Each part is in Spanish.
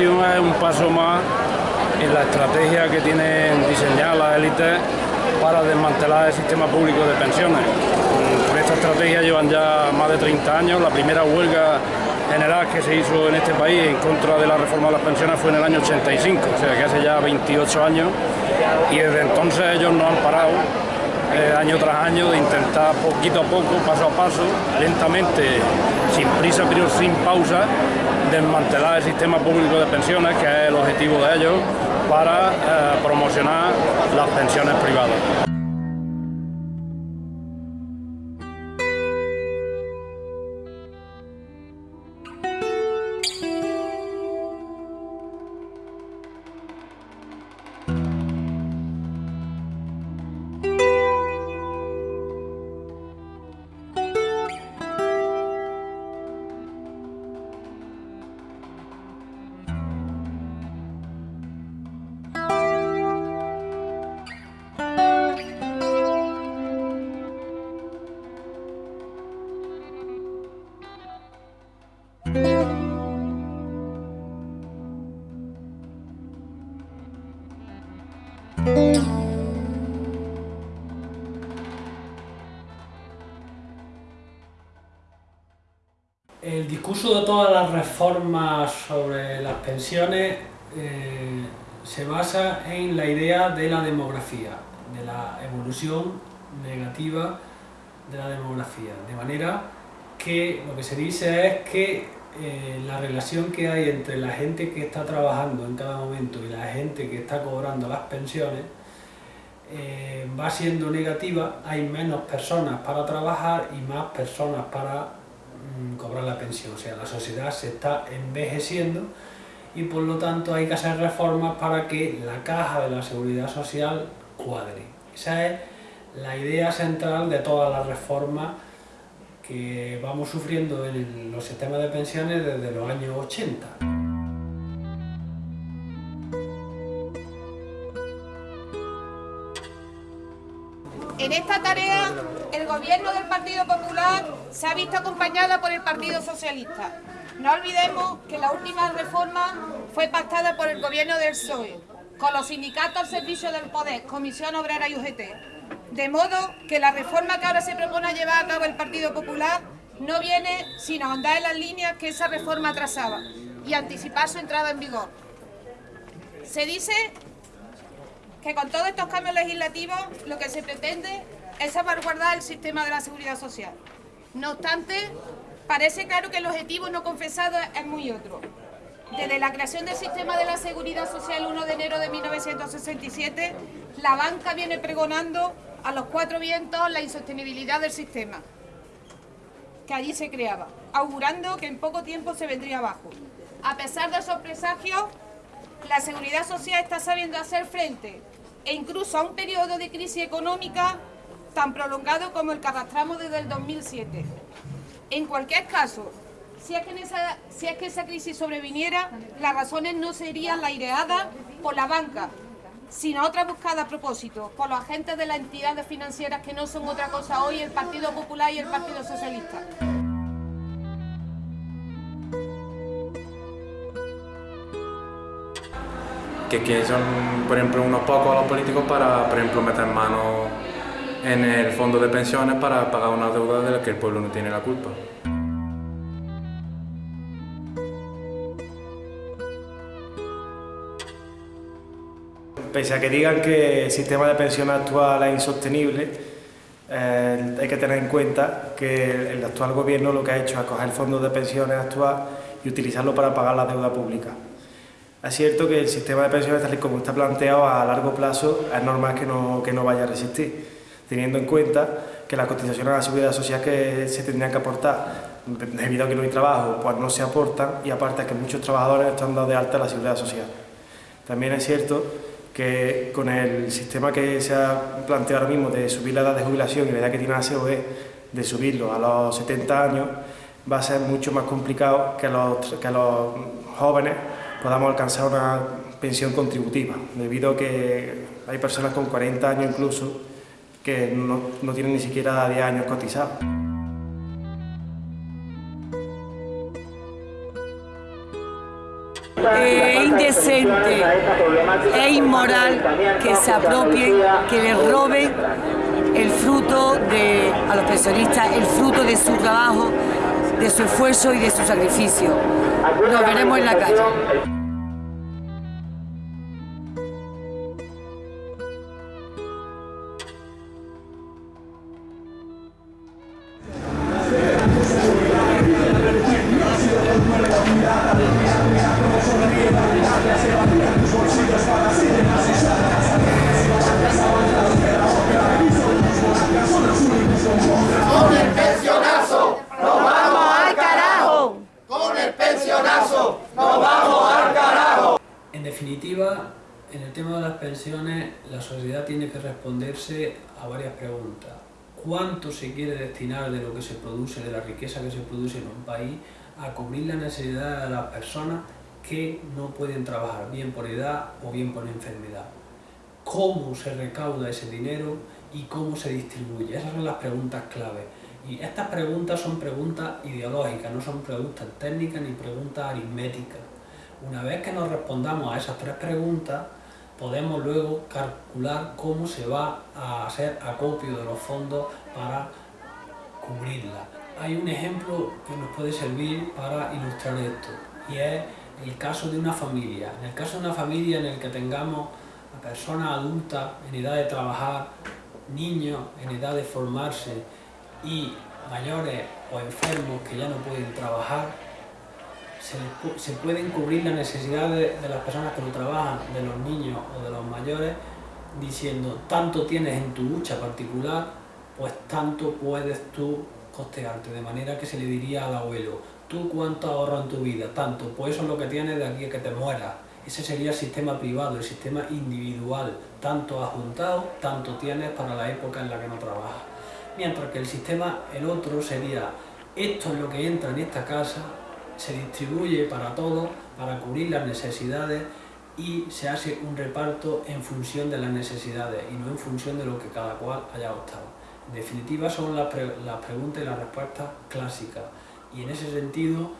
es un paso más en la estrategia que tienen diseñadas las élites para desmantelar el sistema público de pensiones. Esta estrategia llevan ya más de 30 años. La primera huelga general que se hizo en este país en contra de la reforma de las pensiones fue en el año 85, o sea que hace ya 28 años y desde entonces ellos no han parado eh, año tras año de intentar poquito a poco, paso a paso, lentamente, sin prisa pero sin pausa, desmantelar el sistema público de pensiones, que es el objetivo de ellos, para eh, promocionar las pensiones privadas. El discurso de todas las reformas sobre las pensiones eh, se basa en la idea de la demografía, de la evolución negativa de la demografía, de manera que lo que se dice es que eh, la relación que hay entre la gente que está trabajando en cada momento y la gente que está cobrando las pensiones eh, va siendo negativa, hay menos personas para trabajar y más personas para cobrar la pensión, o sea, la sociedad se está envejeciendo y por lo tanto hay que hacer reformas para que la caja de la seguridad social cuadre. Esa es la idea central de todas las reformas que vamos sufriendo en los sistemas de pensiones desde los años 80. En esta tarea, el gobierno del Partido Popular se ha visto acompañada por el Partido Socialista. No olvidemos que la última reforma fue pactada por el gobierno del PSOE, con los sindicatos al servicio del poder, Comisión Obrera y UGT. De modo que la reforma que ahora se propone llevar a cabo el Partido Popular no viene sino a andar en las líneas que esa reforma trazaba y anticipar su entrada en vigor. Se dice que con todos estos cambios legislativos lo que se pretende es salvaguardar el sistema de la seguridad social. No obstante, parece claro que el objetivo no confesado es muy otro. Desde la creación del sistema de la seguridad social 1 de enero de 1967, la banca viene pregonando a los cuatro vientos la insostenibilidad del sistema que allí se creaba, augurando que en poco tiempo se vendría abajo. A pesar de esos presagios, la seguridad social está sabiendo hacer frente e incluso a un periodo de crisis económica tan prolongado como el que arrastramos desde el 2007. En cualquier caso, si es, que esa, crisis sobreviniera, las razones no serían la ideadas por la banca, sino otra buscada a propósito por los agentes de las entidades financieras que no son otra cosa hoy el Partido Popular y el Partido Socialista. Que, son, por ejemplo, unos pocos los políticos para, por ejemplo, meter mano en el fondo de pensiones para pagar una deuda de la que el pueblo no tiene la culpa. Pese a que digan que el sistema de pensión actual es insostenible, eh, hay que tener en cuenta que el actual gobierno lo que ha hecho es coger el fondo de pensiones actual y utilizarlo para pagar la deuda pública. Es cierto que el sistema de pensiones, tal y como está planteado a largo plazo, es normal que no, que no vaya a resistir, teniendo en cuenta que las cotizaciones a la seguridad social que se tendrían que aportar, debido a que no hay trabajo, pues no se aportan y aparte que muchos trabajadores están dados de alta la seguridad social. También es cierto que con el sistema que se ha planteado ahora mismo de subir la edad de jubilación y la edad que tiene la COE, de subirlo a los 70 años, va a ser mucho más complicado que los, que los jóvenes podamos alcanzar una pensión contributiva, debido a que hay personas con 40 años incluso que no, no tienen ni siquiera 10 años cotizados. Eh, indecente e inmoral que se apropien, que les roben el fruto de, a los pensionistas, el fruto de su trabajo, de su esfuerzo y de su sacrificio. Nos veremos en la calle. Que responderse a varias preguntas. ¿Cuánto se quiere destinar de lo que se produce, de la riqueza que se produce en un país, a cubrir la necesidad de las personas que no pueden trabajar, bien por edad o bien por enfermedad? ¿Cómo se recauda ese dinero y cómo se distribuye? Esas son las preguntas clave. Y estas preguntas son preguntas ideológicas, no son preguntas técnicas ni preguntas aritméticas. Una vez que nos respondamos a esas tres preguntas, podemos luego calcular cómo se va a hacer acopio de los fondos para cubrirla. Hay un ejemplo que nos puede servir para ilustrar esto y es el caso de una familia. En el caso de una familia en el que tengamos a personas adultas en edad de trabajar, niños en edad de formarse y mayores o enfermos que ya no pueden trabajar, se, pueden cubrir las necesidades de las personas que no trabajan, de los niños o de los mayores, diciendo tanto tienes en tu lucha particular, pues tanto puedes tú costearte, de manera que se le diría al abuelo, tú cuánto ahorras en tu vida, tanto, pues eso es lo que tienes de aquí a que te mueras. Ese sería el sistema privado, el sistema individual, tanto adjuntado, tanto tienes para la época en la que no trabajas. Mientras que el sistema, el otro sería, esto es lo que entra en esta casa, se distribuye para todos, para cubrir las necesidades y se hace un reparto en función de las necesidades y no en función de lo que cada cual haya optado. En definitiva son las, preguntas y las respuestas clásicas y en ese sentido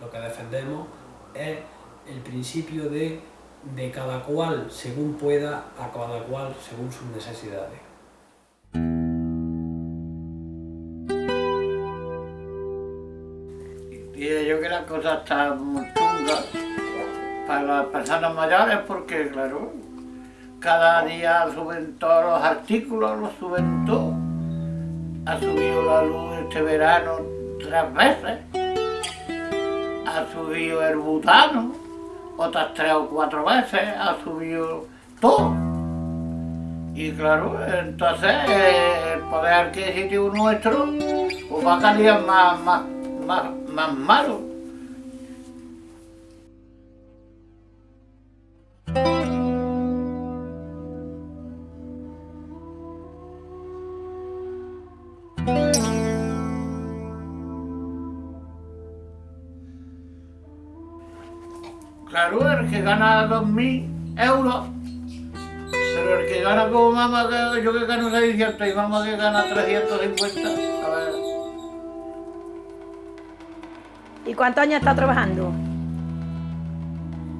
lo que defendemos es el principio de de cada cual según pueda, a cada cual según sus necesidades. Y yo que la cosa está muy chunga para las personas mayores porque, claro, cada día suben todos los artículos, los suben todos. Ha subido la luz este verano tres veces. Ha subido el butano otras tres o cuatro veces. Ha subido todo. Y claro, entonces el poder adquisitivo nuestro pues va a salir más, más más, más malo. Claro, el que gana 2.000 euros, pero el que gana como mamá, yo que gano 600 y mamá que gana 350, ¿Y cuántos años está trabajando?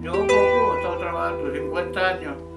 Yo poco, he trabajando 50 años.